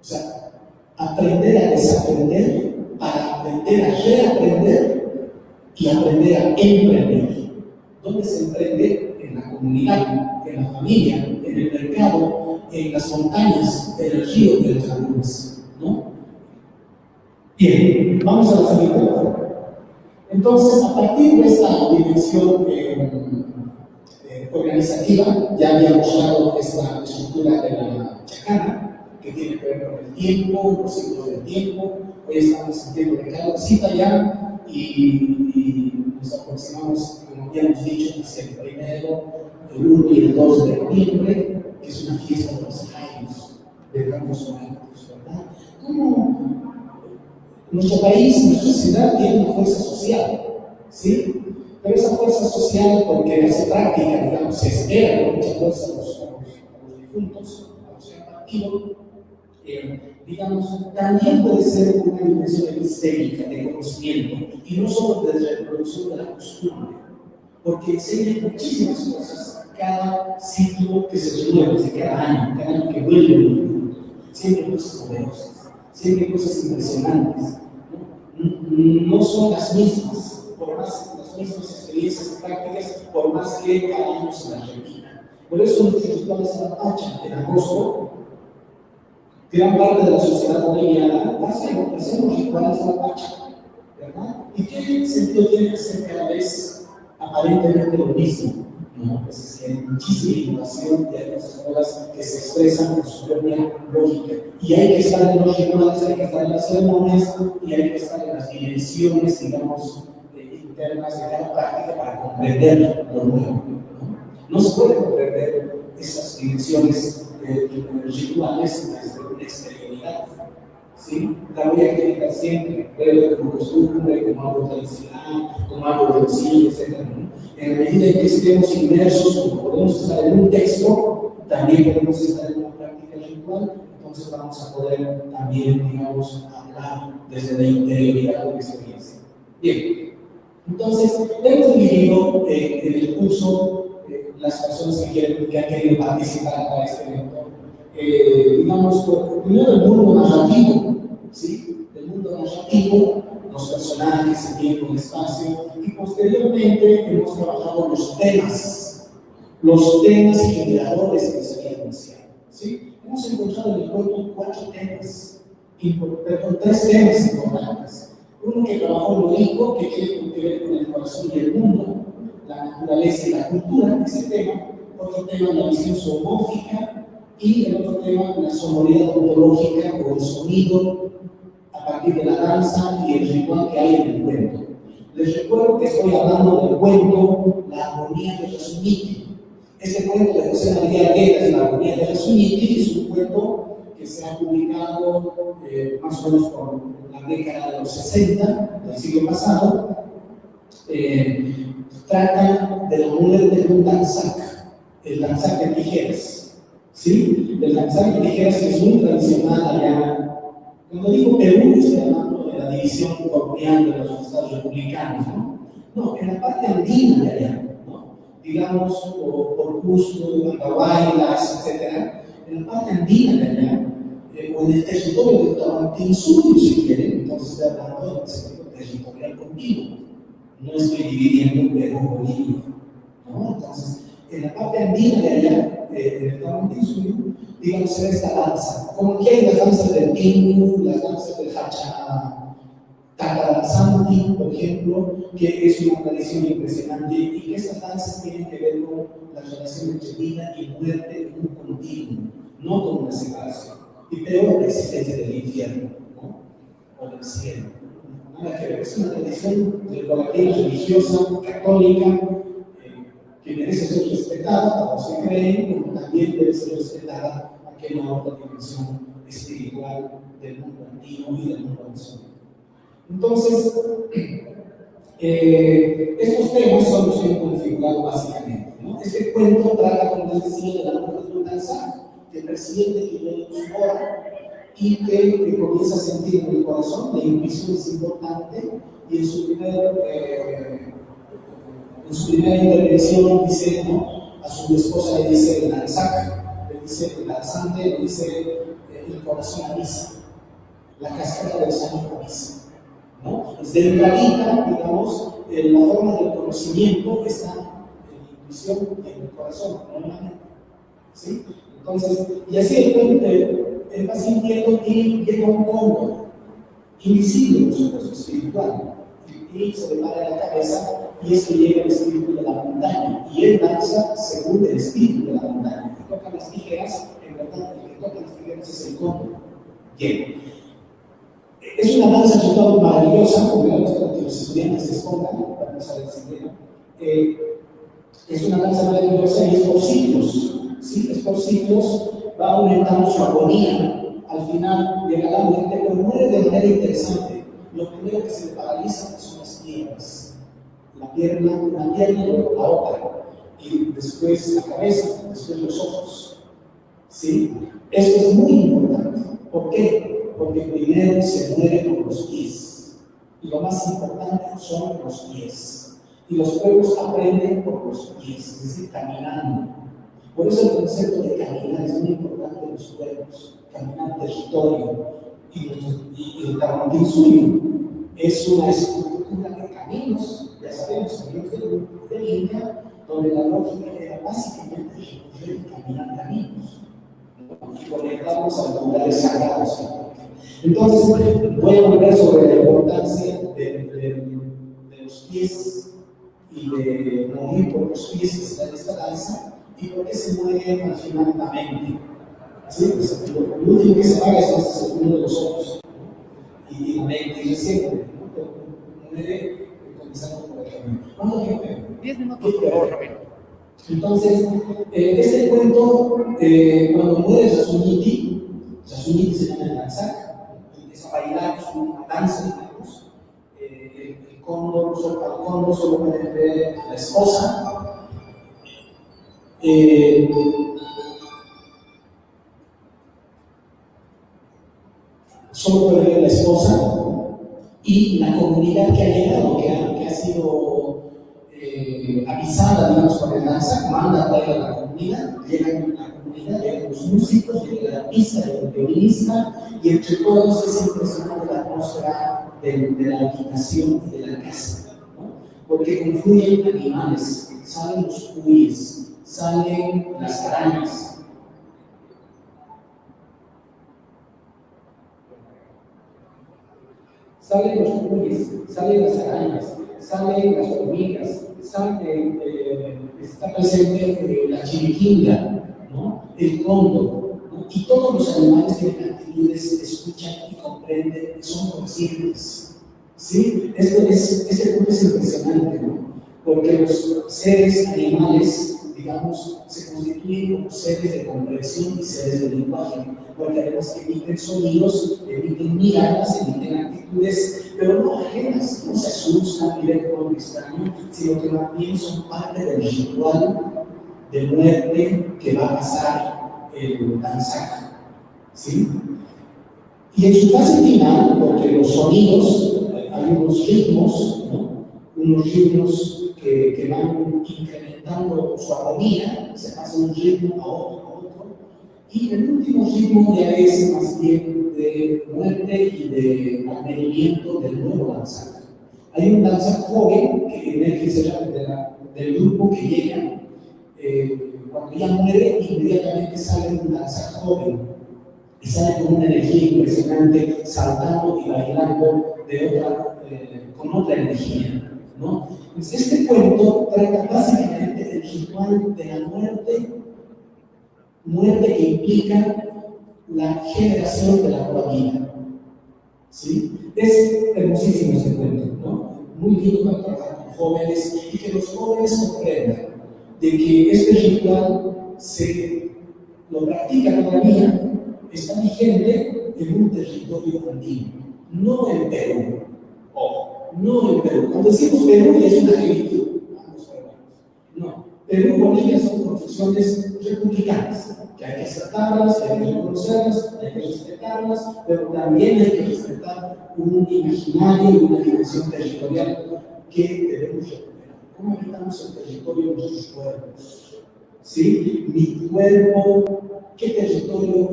O sea, aprender a desaprender para aprender a reaprender y aprender a emprender. ¿Dónde se emprende? En la comunidad, en la familia, en el mercado, en las montañas, en el río, en las lagunas. ¿no? Bien, vamos a la siguiente Entonces, a partir de esta dimensión eh, eh, organizativa, ya habíamos dado esta estructura de la chacana, que tiene que ver con el tiempo, los ciclos del tiempo, Hoy estamos en tiempo de cada cita ya y, nos aproximamos, como habíamos dicho, hacia el primero, el 1 y el 2 de noviembre, que es una fiesta de los años de Campos Muertos, ¿verdad? ¿Cómo nuestro país, nuestra ciudad tiene una fuerza social, ¿sí? Pero esa fuerza social, porque hace práctica, digamos, se espera con mucha fuerza a los, difuntos, a los partidos, eh, digamos, también puede ser una dimensión epistérica de conocimiento y no solo de reproducción de la costumbre, porque enseña muchísimas cosas cada ciclo que se renueva, cada año, cada año que vuelve. Siempre cosas poderosas, siempre cosas impresionantes. ¿No? son las mismas, por más las mismas experiencias prácticas, por más que se las repita. Por eso nuestros rituales Pacha en agosto gran parte de la sociedad boliviana hacemos, hacemos rituales Pacha, ¿verdad? ¿Y qué sentido tiene que ser cada vez aparentemente lo mismo? No, pues hay muchísima innovación hay cosas nuevas que se expresan con su propia lógica. Y hay que estar en los rituales, hay que estar en las ceremonias y hay que estar en las dimensiones, digamos, eh, internas de cada práctica para comprender lo nuevo. ¿no? No se puede comprender esas dimensiones eh, rituales desde una exterioridad. ¿Sí? La voy a criticar siempre, pero como costumbre, como algo tradicional, como algo sencillo, etc. En la medida en que estemos inmersos, como podemos estar en un texto, también podemos estar en una práctica ritual, entonces vamos a poder también, digamos, hablar desde la interioridad de la experiencia. Bien, entonces, hemos dividido eh, en el curso eh, las personas que, quieren, que han querido participar para este evento. Eh, digamos, primero el mundo narrativo, mundo narrativo, los personajes, el tiempo, el espacio, y posteriormente hemos trabajado los temas, los temas generadores que se habían anunciado, ¿sí? Hemos encontrado en el cuento cuatro temas, perdón, tres temas importantes. Uno que trabajó Loico, que tiene que ver con el corazón y el mundo, la naturaleza y la cultura, ese tema. Otro tema, la visión zoomórfica. Y el otro tema, la sonoridad ontológica o el sonido partir de la danza y el ritual que hay en el cuento. Les recuerdo que estoy hablando del cuento La armonía de Rasuniti. Este cuento de José María Guerra, La armonía de Rasuniti, es un cuento que se ha publicado eh, más o menos por la década de los 60 del siglo pasado, eh, trata de la mujer de un danzac, el danzac de tijeras. ¿Sí? El danzac de tijeras es muy tradicional allá. Cuando digo Perú, estoy hablando de la división colonial de los estados republicanos, ¿no? No, en la parte andina de allá, ¿no? digamos, por, Cusco, Andahuaylas, etc., en la parte andina de allá, eh, o en el territorio de Tahuantinsuyo, si quieren, entonces estoy hablando del sentido territorial continuo. No estoy dividiendo Perú Bolivia. ¿no? Entonces, en la parte andina de allá, eh, en el Tahuantinsuyo, digamos, ve esta danza. Como aquí hay las danzas del Pingu, las danzas del Hacha. Takadanzanti, por ejemplo, que es una tradición impresionante y que esas danzas tienen que ver con la relación entre vida y muerte en un continuo, no con una separación y peor la existencia del infierno ¿no? o del cielo. Es una tradición de religiosa, católica, que merece ser respetada, como se cree, como también debe ser respetada aquella otra dimensión espiritual del mundo antiguo y del mundo amazónico. Entonces, eh, estos temas son los que he configurado básicamente. ¿no? Este cuento trata, como les decía, de la muerte de un que presidente que viene su hora y que, comienza a sentir en el corazón, la intuición es importante y en su, primer, eh, en su primera intervención dice, ¿no? a su esposa le dice lanzaca, le dice lanzante, le dice eh, el corazón avisa, la cascada del sonido avisa. ¿no? Desde entradita, digamos, eh, la forma del conocimiento está en la intuición en el corazón, no en la mente. ¿sí? Entonces, y así el puente, él va sintiendo que llega un cóndor, invisible, por supuesto, espiritual, y se le para la cabeza, y es que llega el espíritu de la montaña, y él danza según el espíritu de la montaña. que toca las tijeras, en verdad, el que toca las tijeras es el cóndor. Bien. Es una danza total maravillosa, porque para que los estudiantes se expongan, para no saber si es una danza maravillosa y es por ciclos ¿sí? estos ciclos, va aumentando su agonía. Al final llega la muerte, pero muere de manera interesante. Lo primero que se paraliza son las piernas. La pierna, una pierna y la otra. Y después la cabeza, después los ojos. ¿Sí? Esto es muy importante. ¿Por qué? Porque primero se muere con los pies. Y lo más importante son los pies. Y los pueblos aprenden por los pies, es decir, caminando. Por eso el concepto de caminar es muy importante en los pueblos, caminar territorio. Y, y, el Tahuantín suyo es una estructura de caminos, ya sabemos, caminos del, del Inca, donde la lógica era básicamente caminar caminos conectarnos a lugares sagrados. Entonces, voy a volver sobre la importancia de, de, de los pies y de morir por los pies que está en esta danza y por qué se muere al final la mente. ¿Sí? Pues, lo, último que se paga es este uno de los ojos. Y la mente y ¿no? muere comenzando 10 minutos, por favor, Ramiro. Entonces, eh, este cuento, eh, cuando muere Yasuniti, Yasuniti se llama el danzak, empieza a bailar, es una danza, digamos. Eh, el, cóndor, solo, el cóndor solo puede ver la esposa. Eh, solo puede ver la esposa y la comunidad que ha llegado, que ha, sido eh, avisada, digamos, por el manda a a la comunidad, llega la comunidad, llegan los músicos, llega la pista, llega el violinista, y entre todos es impresionante la atmósfera de, la habitación de la casa, ¿no? porque confluyen animales, salen los cuyes, salen las arañas, salen los cuyes, salen las arañas, salen las hormigas, sale, eh, está presente eh, la chiriquinga, ¿no? el cóndor, ¿no? y todos los animales tienen actitudes, escuchan y comprenden, son conscientes. ¿sí? Esto es, este punto es impresionante, ¿no? porque los seres animales digamos, se constituyen como seres de comprensión y seres de lenguaje, porque además emiten sonidos, emiten miradas, emiten actitudes, pero no ajenas, no se asustan ven con extraño, sino que más bien son parte del ritual de muerte que va a pasar el danzaje. ¿sí? Y en su fase final, porque los sonidos, hay unos ritmos, ¿no? Unos ritmos que, van incrementando su armonía, se pasa de un ritmo a otro, a otro, y el último ritmo ya es más bien de muerte y de mantenimiento del nuevo danzante. Hay un danza joven que emerge la, del grupo que llega, eh, cuando ya muere, inmediatamente sale un danza joven y sale con una energía impresionante, saltando y bailando de otra, eh, con otra energía. ¿No? Pues este cuento trata básicamente del ritual de la muerte, muerte que implica la generación de la nueva vida. ¿Sí? Es hermosísimo este cuento, ¿no? Muy lindo para trabajar jóvenes y que los jóvenes comprendan de que este ritual se lo practica todavía, está vigente en un territorio antiguo, no en Perú. Ojo no en Perú. Cuando decimos Perú es una agilitud. No. Perú y Bolivia son construcciones republicanas, que hay que aceptarlas, hay que reconocerlas, hay que respetarlas, pero también hay que respetar un imaginario y una dimensión territorial que debemos recuperar. ¿Cómo habitamos el territorio de nuestros cuerpos? ¿Sí? Mi cuerpo, ¿qué territorio,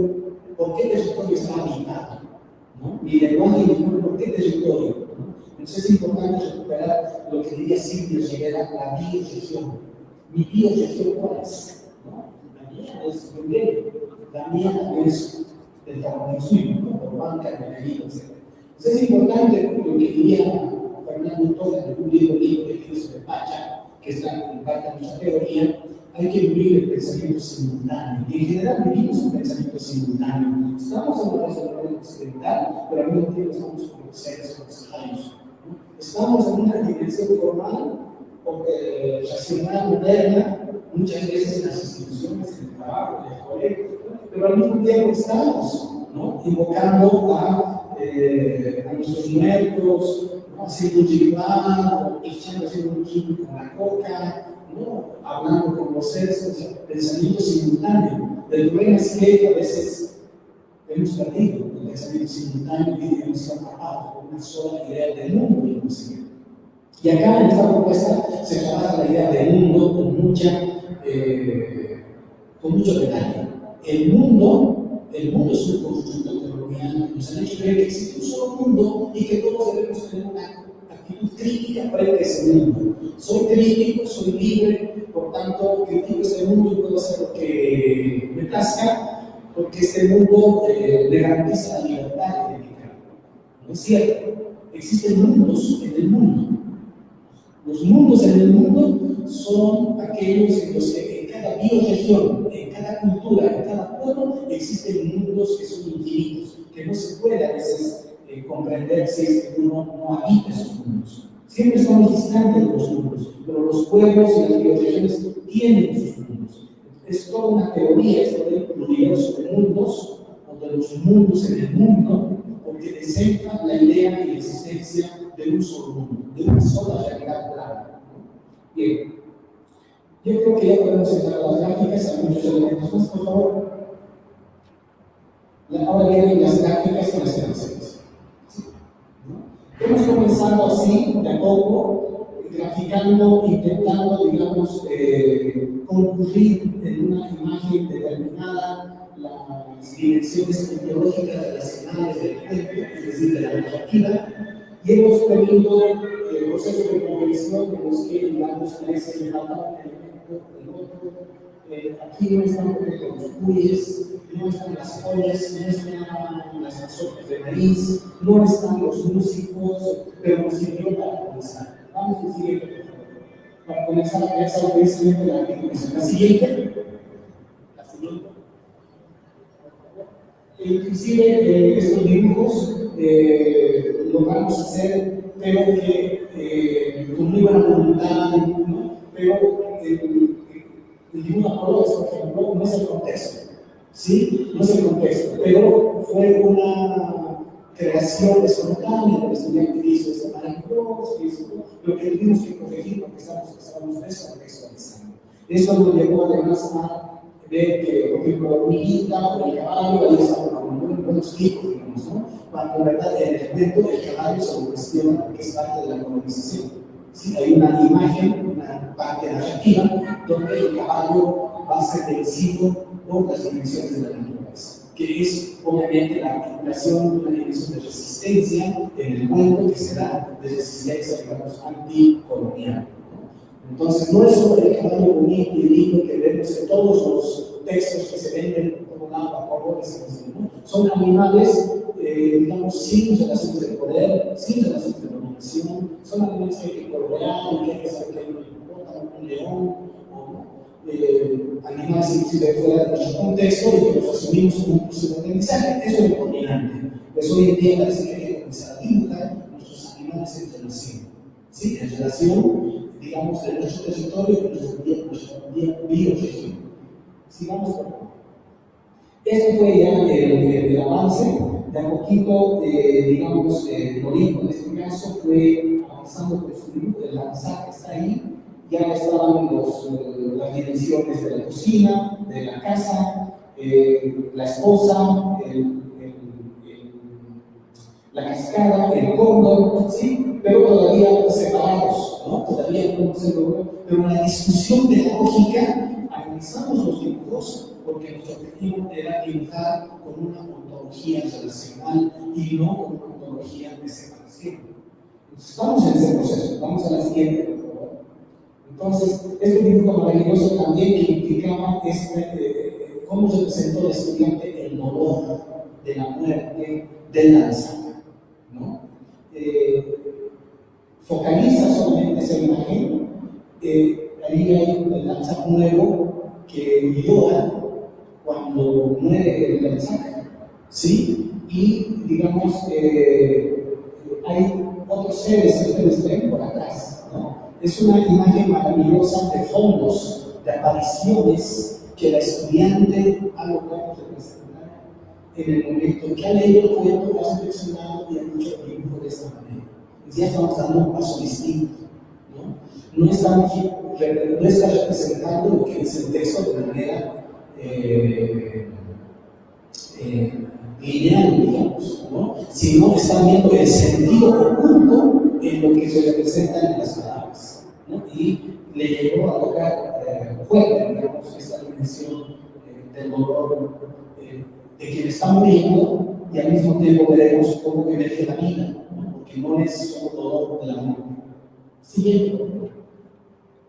por qué territorio está habitado? ¿No? Mi lenguaje y mi cuerpo, ¿por qué territorio? Entonces es importante recuperar lo que diría Silvia Rivera, la bioregión. Mi bioregión, ¿cuál es? ¿No? La mía es Bulgaria, la mía es el Tahuantinsuyo, ¿no? por banca, de Medellín, etc. Entonces es importante lo que diría Fernando Torres en un libro libro que hizo de Pacha, que está en parte de nuestra teoría, hay que vivir el pensamiento simultáneo. Y en general vivimos un pensamiento simultáneo. Estamos en una sociedad occidental, pero al mismo tiempo estamos como seres conectados. Estamos en una dimensión formal, porque racional, moderna, muchas veces las instituciones, el trabajo, en el colegio, pero al mismo tiempo estamos ¿no? invocando a, eh, a nuestros muertos, ¿no? haciendo un echando haciendo un químico con la coca, ¿no? hablando con los seres, pensamiento simultáneo. El problema es que a veces hemos perdido el pensamiento simultáneo y hemos atrapado una sola idea del mundo. Y acá en esta propuesta se trabaja la idea del mundo con, mucha, eh, con mucho detalle. El mundo, el mundo es un constructo colonial que nos han hecho creer que existe un solo mundo y que todos debemos tener una actitud crítica frente a ese mundo. Soy crítico, soy libre, por tanto critico este mundo y puedo hacer lo que me plazca, porque este mundo eh, le garantiza la libertad es cierto, existen mundos en el mundo. Los mundos en el mundo son aquellos en los que en cada bioregión, en cada cultura, en cada pueblo, existen mundos que son infinitos, que no se puede a veces eh, comprender si es que uno no habita esos mundos. Siempre estamos distantes de los mundos, pero los pueblos y las regiones tienen sus mundos. Es toda una teoría esto del universo mundos, o de los mundos en el mundo, porque descentra la idea y la existencia de un solo mundo, de una sola realidad plana. Bien, yo creo que ya podemos entrar a las gráficas, hay muchos elementos más, por favor. Ahora vienen las gráficas y las imágenes. Hemos comenzado así, de a poco, graficando, intentando, digamos, eh, concluir en una imagen determinada las dimensiones ideológicas relacionadas del cuerpo, es decir, de la narrativa, y hemos tenido eh, procesos de convención de los que, digamos, ese elemento, el otro, eh, aquí no están los cuyes, no están las joyas, no están las azotas de maíz, no están los músicos, pero nos sirvió para comenzar. Vamos al siguiente. Para comenzar a ver precisamente la definición. La siguiente. La siguiente. Inclusive eh, estos dibujos eh, lo vamos a hacer, pero que eh, con muy buena voluntad, pero eh, el dibujo por ejemplo, no es el contexto, ¿sí? No es el contexto, pero fue una creación espontánea del estudiante que hizo esta maravillosa, lo que tuvimos que corregir porque estamos, estamos descontextualizando. Eso nos llevó además a ver que, por ejemplo, la hormiguita o el caballo, ahí están como buenos tipos, digamos, ¿no? Cuando en verdad el elemento del caballo se cuestiona porque es parte de la colonización. ¿sí? Hay una imagen, una parte narrativa, donde el caballo va a ser vencido por las dimensiones de la naturaleza, que es obviamente la articulación de una dimensión de resistencia en el mundo que será de resistencia, digamos, anticolonial. Entonces, no es solo el caballo bonito y lindo que vemos en todos los textos que se venden por un lado a colores, ¿no? son animales, eh, digamos, sin relaciones de poder, sin relaciones de dominación, son animales que hay que colorear que hay que saber que hay un león, eh, animales inclusive fuera de nuestro contexto y que los asumimos como un proceso de aprendizaje. Eso es lo dominante. Pues hoy en día parece que hay que comenzar a dibujar nuestros animales en relación, ¿sí? en relación digamos, de nuestro territorio y nuestra bioregión. Sigamos por. Esto fue ya el, el, avance, de a poquito, eh, digamos, eh, Norico en este caso fue avanzando por su grupo, el lanzar que está ahí, ya estaban eh, las dimensiones de la cocina, de la casa, eh, la esposa, la cascada, el cóndor, ¿sí? pero todavía separados, ¿no? todavía no se logró, pero en la discusión pedagógica analizamos los dibujos porque nuestro objetivo era dibujar con una ontología relacional y no con una ontología de separación. Entonces, estamos en ese proceso, vamos a la siguiente, Entonces, este dibujo maravilloso también implicaba este, eh, eh, cómo se presentó el estudiante el dolor de la muerte del lanzamiento eh, focaliza solamente esa imagen, eh, ahí hay el lanzar nuevo que llora cuando muere el lanzar, ¿sí? Y digamos, eh, hay otros seres que ustedes ven por atrás, ¿no? Es una imagen maravillosa de fondos, de apariciones que la estudiante ha logrado representar en el momento que ha leído el cuento, ha reflexionado y ha dicho dibujo de esta manera. Ya estamos dando un paso distinto. No, no, estamos, no está representando lo que es el texto de manera eh, eh, lineal, digamos, ¿no? sino están viendo el sentido oculto en lo que se representa en las palabras. ¿No? Y le llevó a tocar eh, fuerte, digamos, esta dimensión eh, del dolor de quien está muriendo y al mismo tiempo veremos cómo emerge la vida, porque no es solo dolor de la muerte. Siguiente.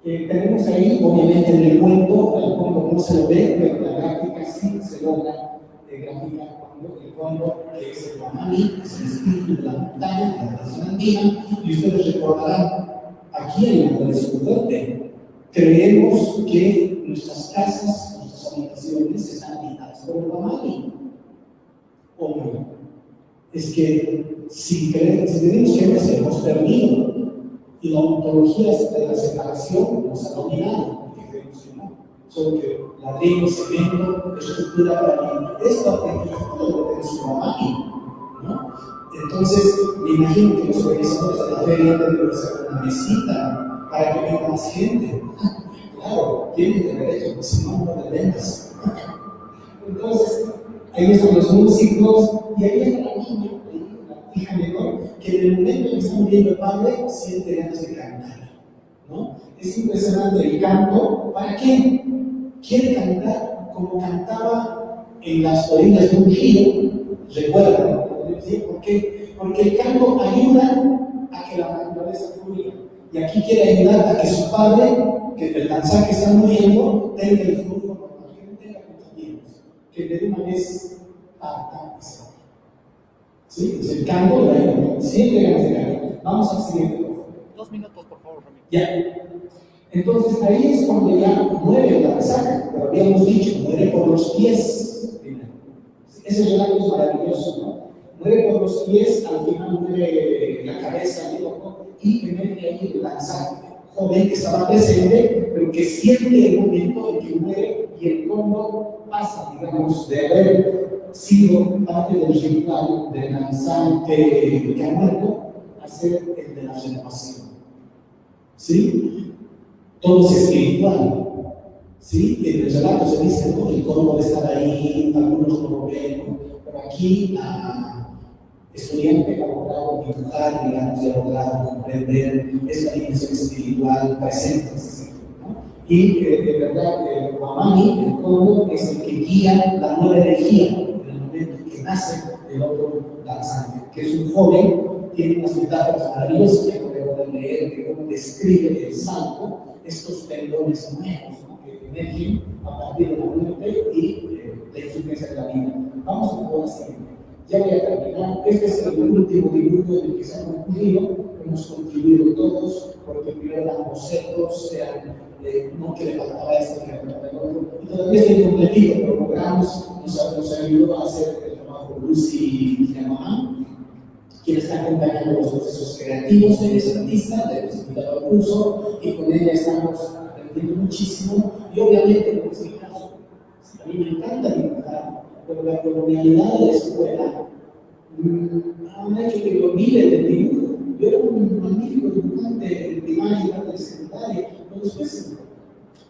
Eh, tenemos ahí, obviamente, en el cuento, el cuento no se lo ve, pero la gráfica sí se logra eh, cuando el cuento, que es el Guamani, es el espíritu de la montaña, de la tradición andina, y ustedes recordarán, aquí en tradición fuerte, creemos que nuestras casas, nuestras habitaciones están habitadas por el Guamani. Hombre, es que si, creemos, que hemos perdido, Y la ontología de la separación nos ha dominado, solo que ladrillo, cemento, estructura para que esta arquitectura lo tiene su mamá, ¿no? Entonces, me imagino que los organizadores de la feria deben hacer una mesita para que venga más gente. Claro, tienen derecho, pues si no, no ventas. Entonces, ahí están los músicos y ahí está la niña, la hija menor, que en el momento en que está muriendo el padre, siente ganas de cantar. ¿no? Es impresionante el canto. ¿Para qué? Quiere cantar como cantaba en las orillas de un río. Recuerda, ¿por qué? Porque el canto ayuda a que la naturaleza fluya. Y aquí quiere ayudar a que su padre, que el danzar que está muriendo, tenga el flujo normal, que no tenga que de una vez se ¿Sí? Entonces el canto lo ayuda. Siempre ganas de. Vamos al siguiente. Dos minutos, por favor, Ramiro. Ya. Entonces ahí es cuando ya muere el danzar, pero habíamos dicho, muere por los pies. Ese relato es maravilloso, ¿no? Muere por los pies, al final muere la cabeza el ojo, y que mete ahí lanzar joven que estaba presente, pero que siente el momento en que muere y el cómo pasa, digamos, de haber sido parte del ritual del lanzante que ha muerto a ser el de la renovación. ¿Sí? Todo es espiritual. ¿Sí? En el relato se dice, ¿no? El cómo de estar ahí, algunos no lo ven, pero aquí estudiante que ha logrado dibujar, digamos, logrado comprender esa dimensión espiritual presente. ¿no? Y eh, de verdad, el Guamani, el cómo es el que guía la nueva energía en el momento en que nace el otro danzante, que es un joven, tiene unas metáforas maravillosas que podemos leer, que cómo describe el salto, estos tendones nuevos ¿no? que emergen a partir de la muerte y eh, la existencia de la vida. Vamos a poder seguir. Ya voy a terminar. Este es el último dibujo en el que se ha concluido. Hemos contribuido todos, porque primero eran bocetos, eran, eh, no que le faltaba esto, que. Y todavía está incompletido, pero logramos, nos, nos ayudó a hacer el trabajo Lucy y mamá, quien está acompañando los procesos creativos de ese artista, de hemos invitado al curso, y con ella estamos aprendiendo muchísimo. Y obviamente, como es mi caso, a mí me encanta dibujar pero la colonialidad de la escuela mm, ha hecho que lo olvide del dibujo. Yo era un magnífico dibujante y de secundaria, pero después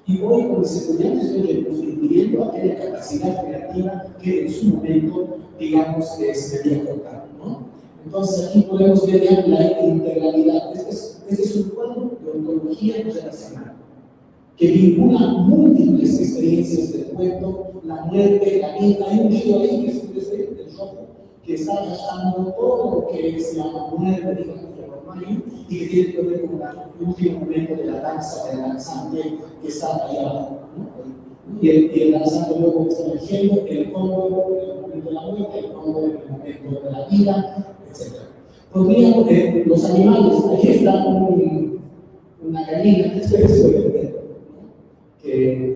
y hoy con mis estudiantes estoy reconstruyendo aquella capacidad creativa que en su momento, digamos, se debía contar. ¿no? Entonces aquí podemos ver la integralidad. Este es, este es un cuadro de ontología relacional que vincula múltiples experiencias del cuento, la muerte, la vida. Hay un río ahí que es el rojo, que está gastando todo lo que es la muerte, y que tiene que ver con el último momento de la danza del danzante que está allá abajo. Y el, y el danzante luego está emergiendo el Congo en el momento de la muerte, el Congo en el momento de la vida, etc. Podríamos, eh, los animales, aquí está un, una gallina, es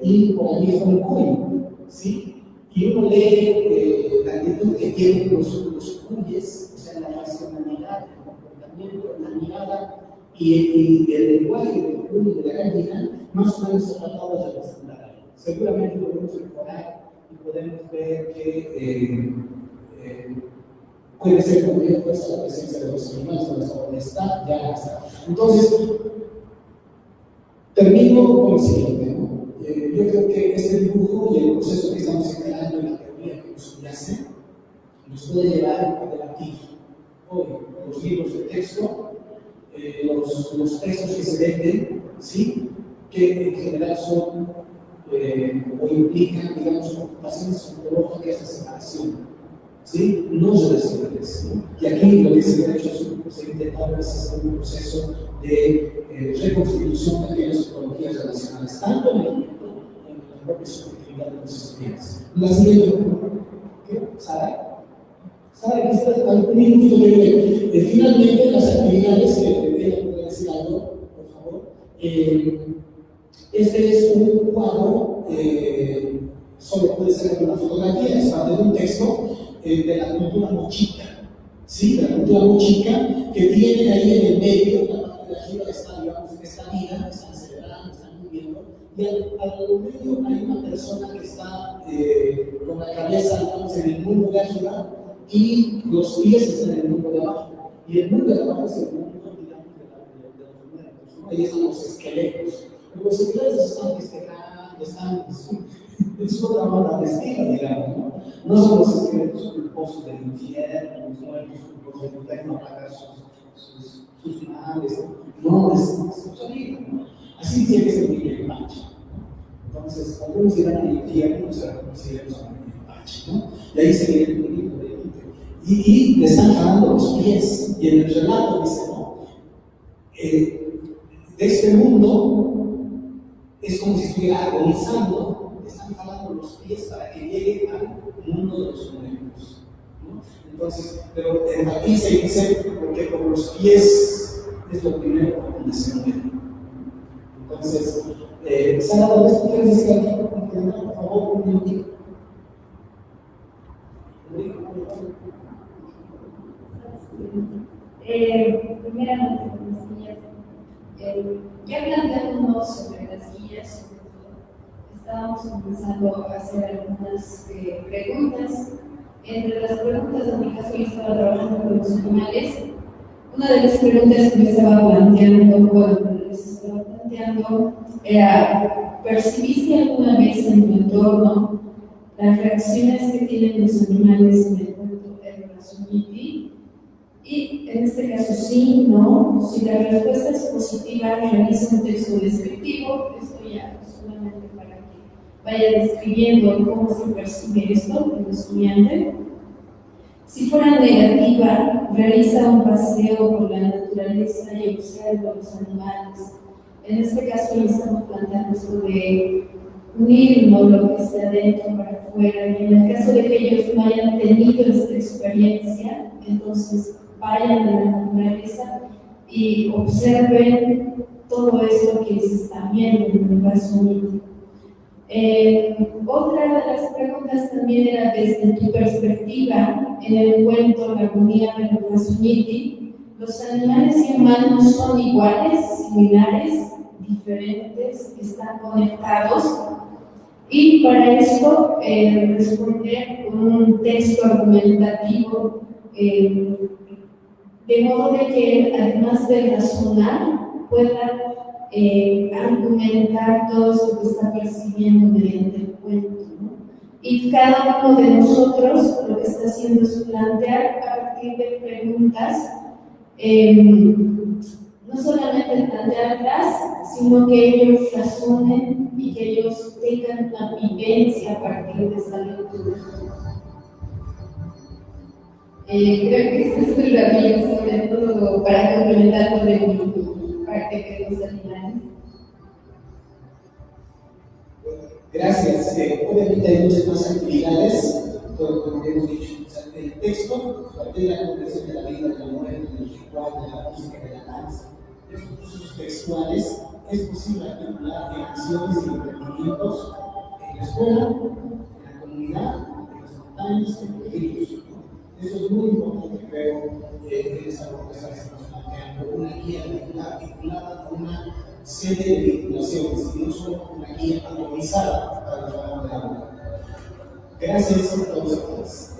y por allí está un cuy, ¿sí? Y uno lee eh, la actitud que tienen los, los cuyes, o sea, la racionalidad, el comportamiento, la mirada y, y, el lenguaje del cuy de la gallina, más o menos se tratado de representar. Seguramente podemos mejorar y podemos ver que eh, eh, puede ser fuerza la presencia de los animales, donde está, ya está. Entonces, termino con lo siguiente. Eh, yo creo que este dibujo y el proceso que estamos encarando en la teoría que nos subyace nos puede llevar a debatir hoy los libros de texto, eh, los, los, textos que se venden, ¿sí? que en general son eh, o implican, digamos, ocupaciones ontológicas de separación, ¿sí? no relacionales. Y aquí lo que se ha hecho es se ha intentado hacer un proceso de eh, reconstitución de aquellas ontologías relacionales, tanto en el propia subjetividad de los estudiantes. La siguiente ¿qué? Sara. Sara, quizás algún minutito que eh, Finalmente, las actividades que ella puede decir algo, por favor. Eh, este es un cuadro, eh, solo puede ser una fotografía, es parte de un texto eh, de la cultura mochica. ¿Sí? De la cultura mochica, que tiene ahí en el medio, la parte de arriba está, digamos, esta vida, viviendo, y al, medio hay una persona que está eh, con la cabeza, digamos, en el mundo de arriba y los pies están en el mundo de abajo. Y el mundo de abajo es el mundo, digamos, de, de, de los muertos. Ahí están los esqueletos. Los esqueletos están festejando, están es otra manera de estilo, digamos, ¿no? No son los esqueletos culposos del infierno, los muertos culposos del infierno pagar sus, sus, sus males, no, es, es otra vida, ¿no? Así tiene que ser el Pache. Entonces, algunos irán al infierno, o sea, consideramos a el Pache, ¿no? Y ahí se viene el bonito de y, le están jalando los pies. Y en el relato dice, ¿no? Eh, de este mundo es como si estuviera agonizando, le están jalando los pies para que llegue al mundo de los muertos. Entonces, pero aquí se dice, porque con los pies es lo primero donde se muere. Entonces, eh, Sara, ¿tú quieres decir algo? Por favor, un minutito. Eh, primeramente, las guías. Eh, ya planteándonos sobre las todo, estábamos empezando a hacer algunas eh, preguntas. Entre las preguntas, en mi caso, yo estaba trabajando con los animales. Una de las preguntas que me estaba planteando, les estaba planteando, era: ¿percibiste alguna vez en tu entorno las reacciones que tienen los animales en el cuento El Razumiti? Y en este caso sí, no. Si la respuesta es positiva, realiza un texto descriptivo. Esto ya solamente para que vaya describiendo cómo se percibe esto el estudiante. Si fuera negativa, realiza un paseo por la naturaleza y observa los animales. En este caso estamos planteando esto de unirnos lo que está dentro para afuera. Y en el caso de que ellos no hayan tenido esta experiencia, entonces vayan a la naturaleza y observen todo esto que se está viendo en el universo eh, otra de las preguntas también era desde tu perspectiva, en el cuento La agonía del Rasuniti, ¿los animales y humanos son iguales, similares, diferentes, están conectados? Y para esto eh, responder con un texto argumentativo eh, de modo que además de razonar, pueda eh, argumentar todo lo que está percibiendo mediante el cuento. ¿no? Y cada uno de nosotros lo que está haciendo es plantear a partir de preguntas, eh, no solamente plantearlas, sino que ellos razonen y que ellos tengan una vivencia a partir de esa lectura. Eh, creo que esto es la mía, sobre todo para complementar de mi parte de los animales. Gracias. Eh, obviamente hay muchas más actividades, todo como hemos dicho. El texto, a partir de la comprensión de la vida, de la muerte, del ritual, de la música, de la danza, estos cursos textuales, es posible articular en acciones y emprendimientos en la escuela, en la comunidad, en las montañas, en ríos. Eso es muy importante, creo, eh, en esa propuesta que estamos planteando, una guía vinculada a una serie de vinculaciones, solo una guía atomizada para el trabajo de aula. Gracias a todos.